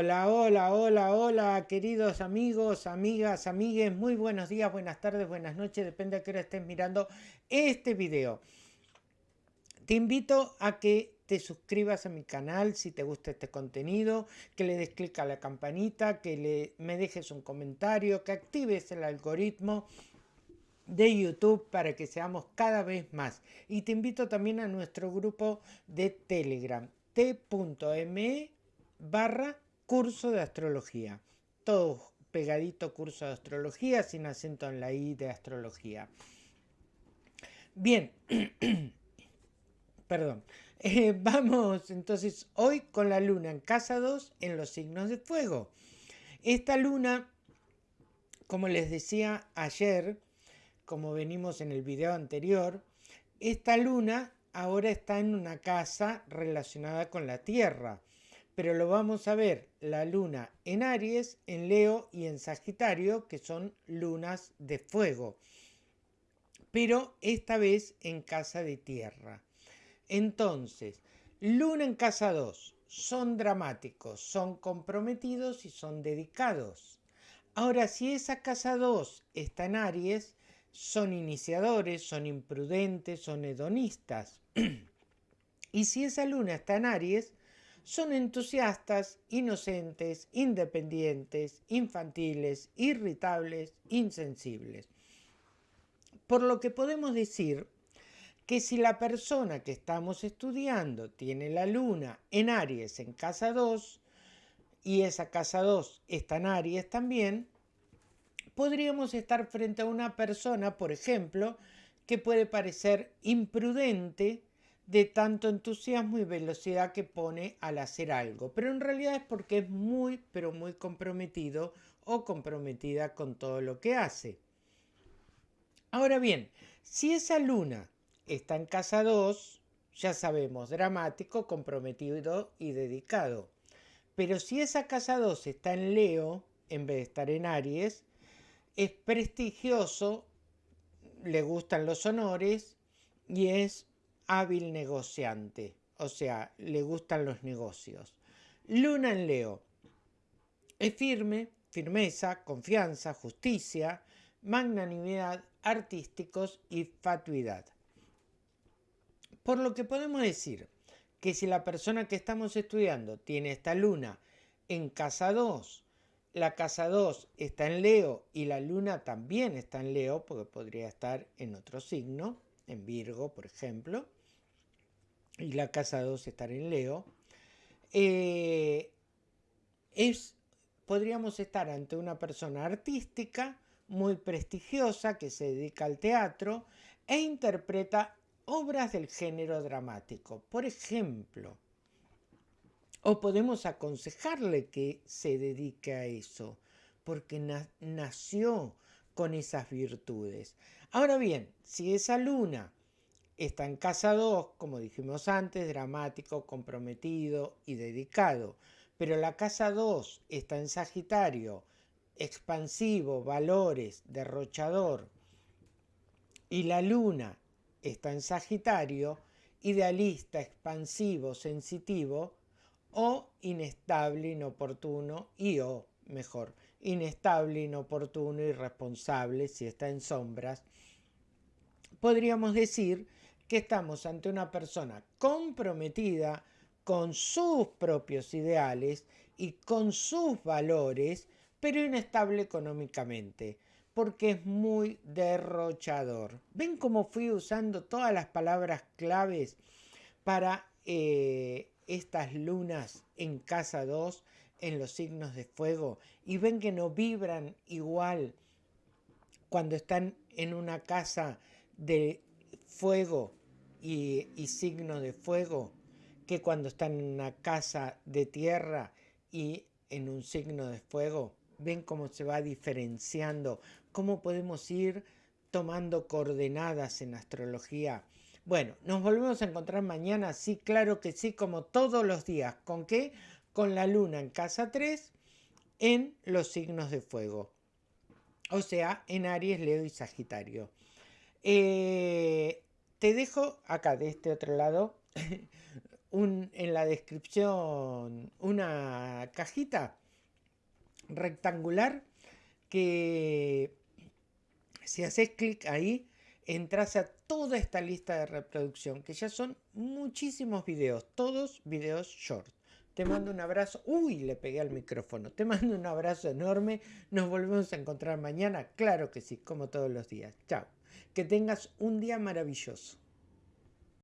Hola, hola, hola, hola, queridos amigos, amigas, amigues, muy buenos días, buenas tardes, buenas noches, depende a qué hora estés mirando este video. Te invito a que te suscribas a mi canal si te gusta este contenido, que le des clic a la campanita, que le, me dejes un comentario, que actives el algoritmo de YouTube para que seamos cada vez más. Y te invito también a nuestro grupo de Telegram, t.me barra curso de astrología. Todo pegadito curso de astrología sin acento en la I de astrología. Bien, perdón. Eh, vamos entonces hoy con la luna en casa 2 en los signos de fuego. Esta luna, como les decía ayer, como venimos en el video anterior, esta luna ahora está en una casa relacionada con la Tierra, pero lo vamos a ver la luna en Aries, en Leo y en Sagitario, que son lunas de fuego, pero esta vez en casa de Tierra. Entonces, luna en casa 2, son dramáticos, son comprometidos y son dedicados. Ahora, si esa casa 2 está en Aries, son iniciadores, son imprudentes, son hedonistas. y si esa luna está en Aries, son entusiastas, inocentes, independientes, infantiles, irritables, insensibles. Por lo que podemos decir que si la persona que estamos estudiando tiene la luna en Aries en casa 2 y esa casa 2 está en Aries también, podríamos estar frente a una persona, por ejemplo, que puede parecer imprudente de tanto entusiasmo y velocidad que pone al hacer algo, pero en realidad es porque es muy, pero muy comprometido o comprometida con todo lo que hace. Ahora bien, si esa luna está en casa 2, ya sabemos, dramático, comprometido y dedicado. Pero si esa casa 2 está en Leo, en vez de estar en Aries, es prestigioso, le gustan los honores y es hábil negociante, o sea, le gustan los negocios. Luna en Leo. Es firme, firmeza, confianza, justicia, magnanimidad, artísticos y fatuidad. Por lo que podemos decir que si la persona que estamos estudiando tiene esta luna en casa 2 la casa 2 está en Leo y la luna también está en Leo, porque podría estar en otro signo, en Virgo, por ejemplo, y la casa 2 estar en Leo, eh, es, podríamos estar ante una persona artística muy prestigiosa que se dedica al teatro e interpreta obras del género dramático. Por ejemplo, o podemos aconsejarle que se dedique a eso, porque nació con esas virtudes. Ahora bien, si esa luna está en casa 2, como dijimos antes, dramático, comprometido y dedicado, pero la casa 2 está en Sagitario, expansivo, valores, derrochador, y la luna está en Sagitario, idealista, expansivo, sensitivo, o inestable, inoportuno y o, mejor, inestable, inoportuno, irresponsable si está en sombras, podríamos decir que estamos ante una persona comprometida con sus propios ideales y con sus valores, pero inestable económicamente, porque es muy derrochador. ¿Ven cómo fui usando todas las palabras claves para eh, estas lunas en casa 2 en los signos de fuego y ven que no vibran igual cuando están en una casa de fuego y, y signo de fuego que cuando están en una casa de tierra y en un signo de fuego. Ven cómo se va diferenciando, cómo podemos ir tomando coordenadas en astrología bueno, nos volvemos a encontrar mañana, sí, claro que sí, como todos los días. ¿Con qué? Con la luna en casa 3 en los signos de fuego. O sea, en Aries, Leo y Sagitario. Eh, te dejo acá de este otro lado en la descripción una cajita rectangular que si haces clic ahí entras a toda esta lista de reproducción que ya son muchísimos videos, todos videos short. Te mando un abrazo. Uy, le pegué al micrófono. Te mando un abrazo enorme. Nos volvemos a encontrar mañana. Claro que sí, como todos los días. Chao. Que tengas un día maravilloso.